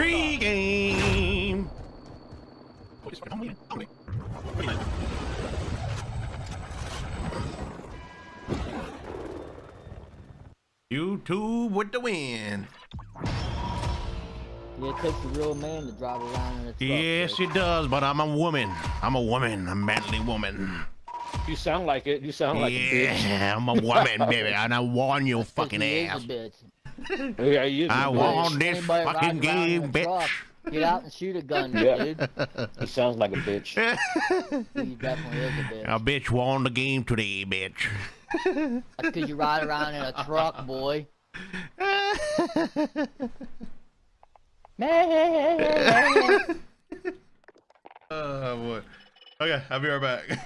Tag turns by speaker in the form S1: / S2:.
S1: tree game. YouTube with the win.
S2: Yeah, it takes a real man to drive around in a truck.
S1: Yes,
S2: Rick.
S1: it does, but I'm a woman. I'm a woman, a manly woman.
S3: You sound like it. You sound like a bitch.
S1: yeah, I'm a woman, baby, and I warn your
S2: 'Cause
S1: fucking
S2: he is a
S1: ass.
S2: Bitch.
S3: Yeah, you.
S1: I
S3: you-
S1: want this fucking
S2: riding around in
S1: game, bitch.
S2: truck, Get out and shoot a gun,
S3: Yeah.
S2: dude.
S3: He sounds like a bitch.
S2: He definitely is a bitch.
S1: A bitch won the game today, bitch.
S2: That's because you ride around in a truck, boy. Man.
S1: oh boy. Okay, I'll be right back.